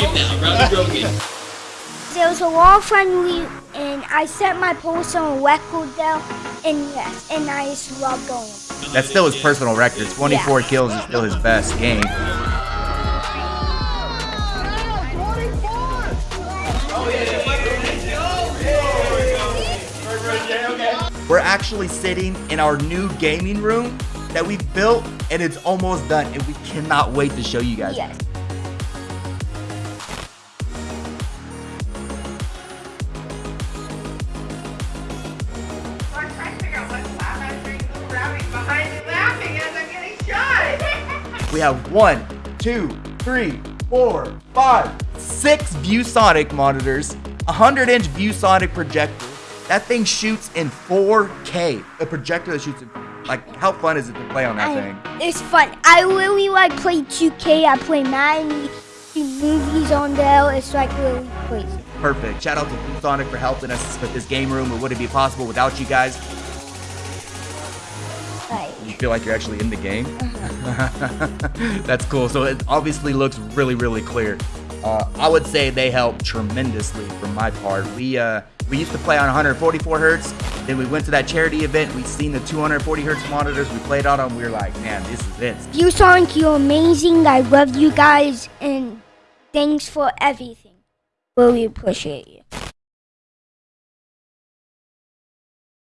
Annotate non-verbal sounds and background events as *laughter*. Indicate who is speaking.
Speaker 1: now.
Speaker 2: There was a wall friendly and I set my post on record there and yes, and I just love going.
Speaker 3: That's still his personal record. 24 kills is still his best game. We're actually sitting in our new gaming room that we built and it's almost done and we cannot wait to show you guys.
Speaker 2: Yes.
Speaker 3: We have one, two, three, four, five, six ViewSonic monitors, a 100 inch ViewSonic projector. That thing shoots in 4K. A projector that shoots in, like, how fun is it to play on that thing?
Speaker 2: It's fun. I really like play 2K. I play Madden, movies on there. It's like really crazy.
Speaker 3: Perfect. Shout out to ViewSonic for helping us with this game room. It wouldn't be possible without you guys.
Speaker 2: Like,
Speaker 3: You feel like you're actually in the game? *laughs* That's cool. So it obviously looks really, really clear. Uh, I would say they help tremendously from my part. We uh, we used to play on 144 hertz. Then we went to that charity event. We seen the 240 hertz monitors. We played on them. We were like, man, this is it.
Speaker 2: ViewSonic, you're amazing. I love you guys, and thanks for everything. Really appreciate you.